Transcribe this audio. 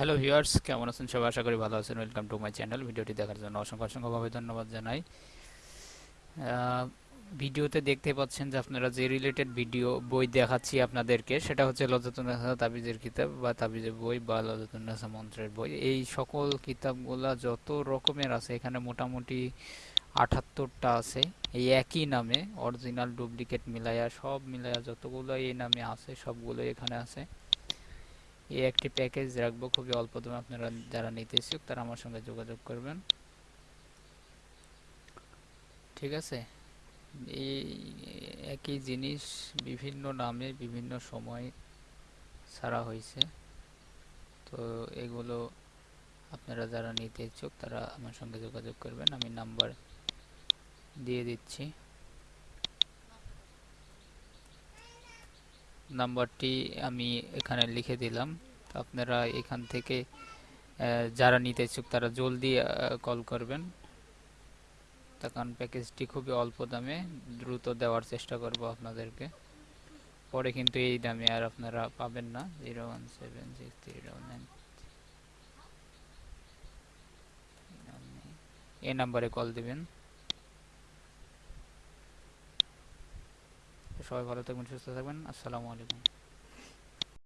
Hello viewers কেমন আছেন সবাই? আশা করি ভালো আছেন। ওয়েলকাম টু মাই চ্যানেল ভিডিওটি দেখার জন্য অসংখ্য অসংখ্যভাবে ধন্যবাদ জানাই। ভিডিওতে দেখতে পাচ্ছেন যে আপনারা যে রিলেটেড ভিডিও বই দেখাচ্ছি আপনাদেরকে, সেটা হচ্ছে লজতুন্নাসা তাবিজের কিতাব বা তাবিজের বই বা লজতুন্নাসা মন্ত্রের বই। এই সকল কিতাবগুলা যত রকমের আছে, এখানে মোটামুটি আটাত্তরটা আছে। এই একই নামে অরিজিনাল ডুপ্লিকেট মিলাইয়া, সব মিলাইয়া যতগুলো এই নামে আছে সবগুলো এখানে আছে। এই একটি প্যাকেজ রাখব, খুবই অল্প দামে আপনারা যারা নিতে ইচ্ছুক তারা আমার সঙ্গে যোগাযোগ করবেন। ঠিক আছে? এই একই জিনিস বিভিন্ন নামে বিভিন্ন সময় ছাড়া হয়েছে। তো এগুলো আপনারা যারা নিতে ইচ্ছুক তারা আমার সঙ্গে যোগাযোগ করবেন। আমি নাম্বার দিয়ে দিচ্ছি। নাম্বারটি আমি এখানে লিখে দিলাম। আপনারা এখান থেকে যারা নিতে ইচ্ছুক তারা জলদি কল করবেন। কারণ প্যাকেজটি খুবই অল্প দামে, দ্রুত দেওয়ার চেষ্টা করব আপনাদেরকে। পরে কিন্তু এই দামে আর আপনারা পাবেন না। Zero one seven six three double nine. এই নাম্বারে কল দিবেন। সবাই ভালো থাকবেন সুস্থ থাকবেন। আসসালামু আলাইকুম।